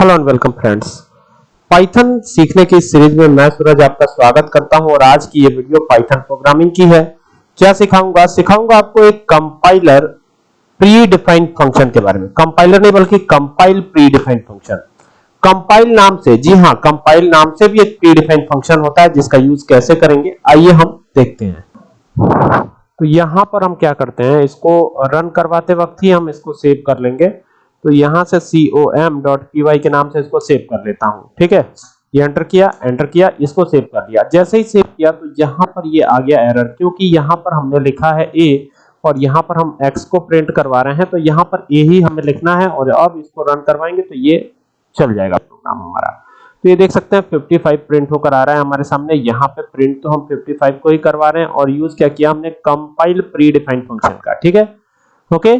Hello and welcome friends. Python सीखने की series में मैं सूरज आपका स्वागत करता हूँ और आज की ये वीडियो पाइथन प्रोग्रामिंग की है। क्या सिखाऊँगा? सिखाऊँगा आपको एक कंपाइलर प्री डिफाइंड फ़ंक्शन के बारे में। कंपाइलर नहीं, बल्कि compile predefined function compile नाम से, जी हाँ कंपाइल नाम से भी एक प्री डिफाइंड फ़ंक्शन होता है, जिसका यूज़ कैसे करेंगे? आइए हम देखते हैं। तो यहाँ पर हम क्या करते हैं, इसको रन करवाते वक्त ही हम इसको सेव कर लेंगे। तो यहाँ से com.py के नाम से इसको सेव कर लेता हूँ, ठीक है? ये एंटर किया एंटर किया, इसको सेव कर दिया। जैसे ही सेव किया तो यहाँ पर ये आ गया एरर क्योंकि यहाँ पर हमने लिखा है a और यहाँ पर हम x को प्रिंट करवा रहे हैं तो यहाँ पर a ही हमें लिखना है और अब इसको रन करवाएँगे तो ये चल जाएगा प्रोग्राम हमारा। तो ये देख सकते हैं 55 प्रिंट होकर आ रहा है हमारे सामने। यहाँ पे प्रिंट तो हम 55 को ही करवा रहे हैं और यूज़ क्या किया हमने? कंपाइल प्री डिफाइंड फ़ंक्शन का, ठीक है? ओके